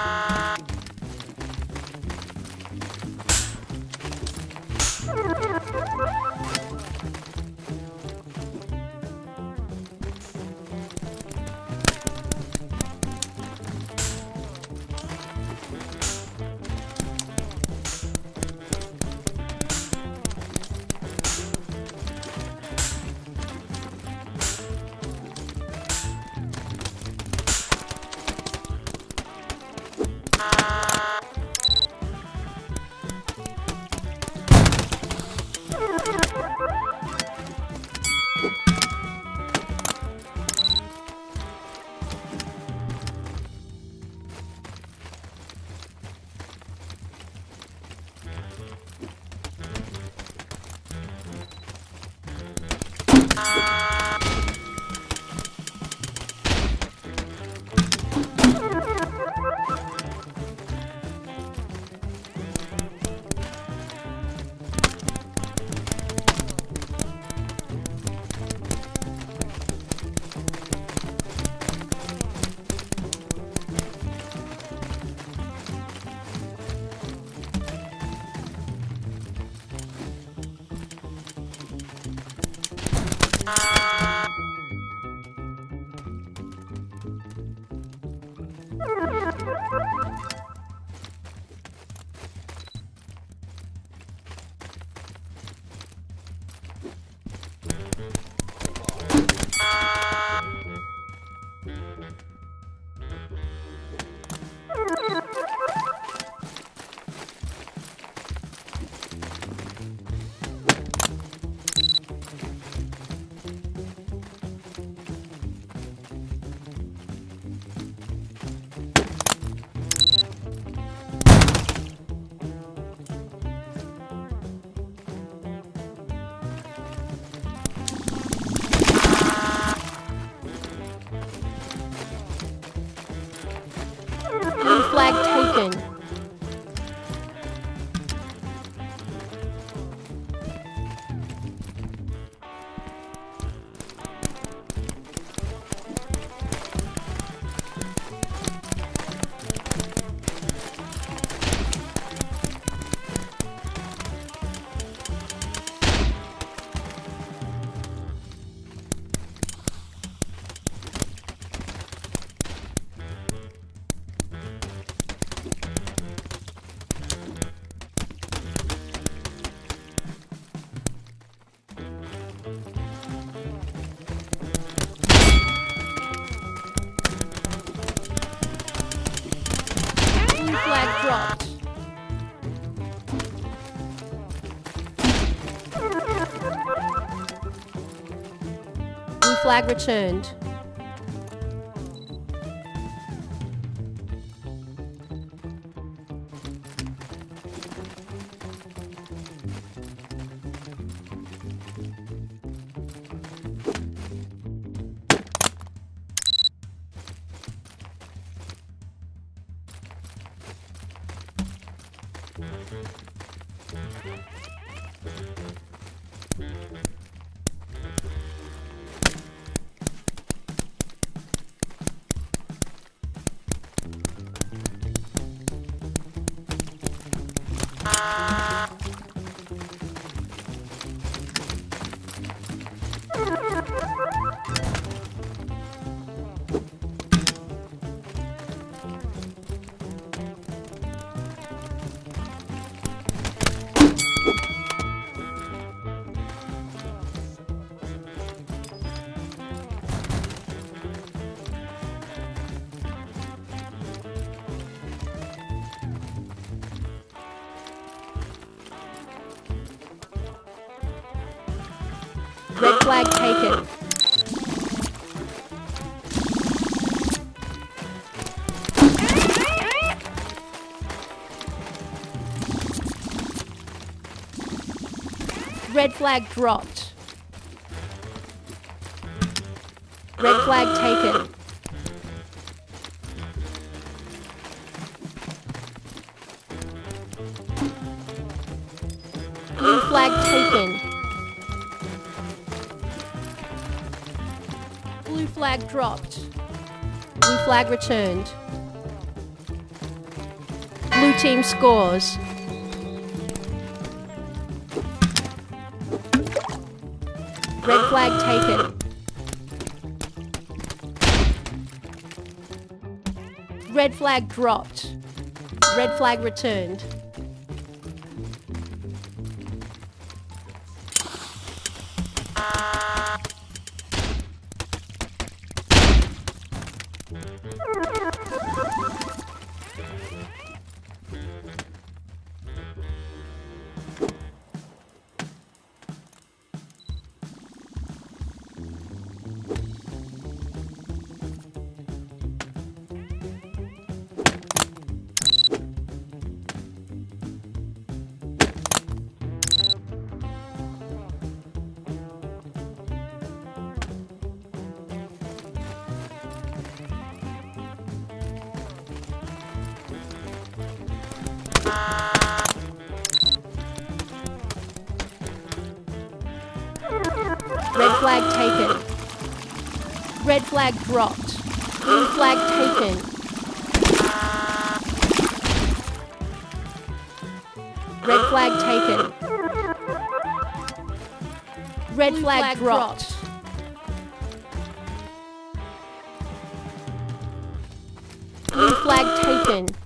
そう。Flag returned. Red flag taken. Red flag dropped. Red flag taken. Blue flag taken. Blue flag dropped. Blue flag returned. Blue team scores. Red flag taken. Red flag dropped. Red flag returned. Flag taken. Red flag dropped. Blue flag taken. Red flag taken. Red flag, dropped. Blue flag taken.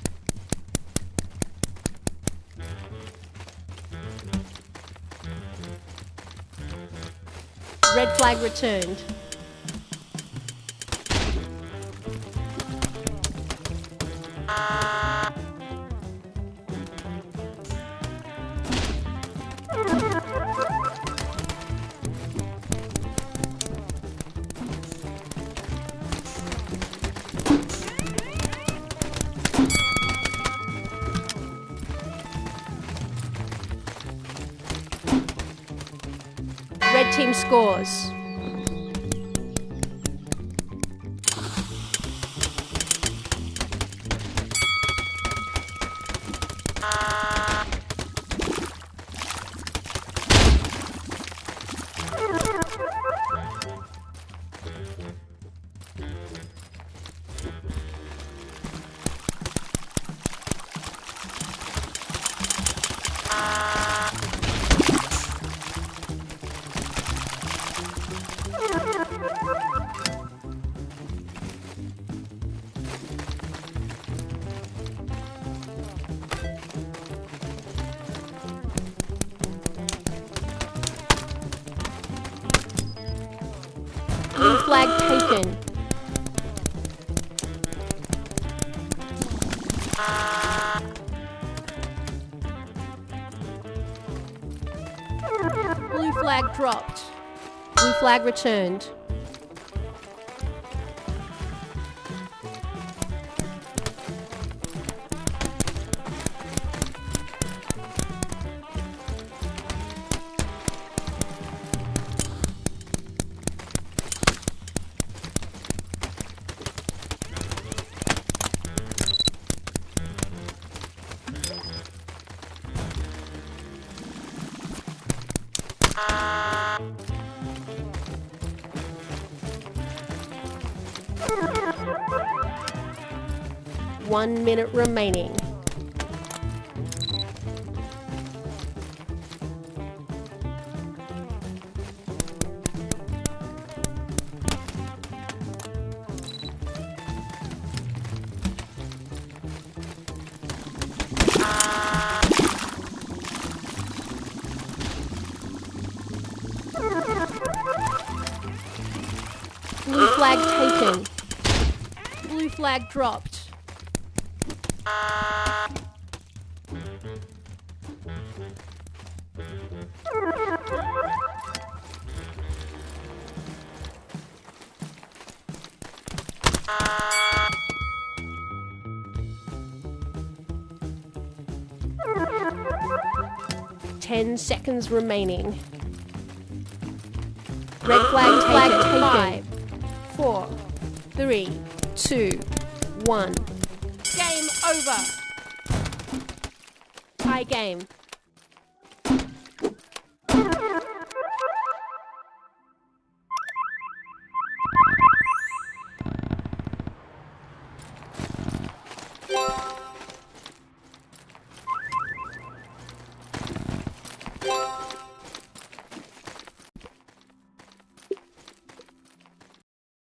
Red flag returned. Scores. Blue flag taken. Blue flag dropped. Blue flag returned. One minute remaining. Blue flag taken. Blue flag dropped. Ten seconds remaining. Red flag flag taken. Five, four, three, two, one. Over. Tie game.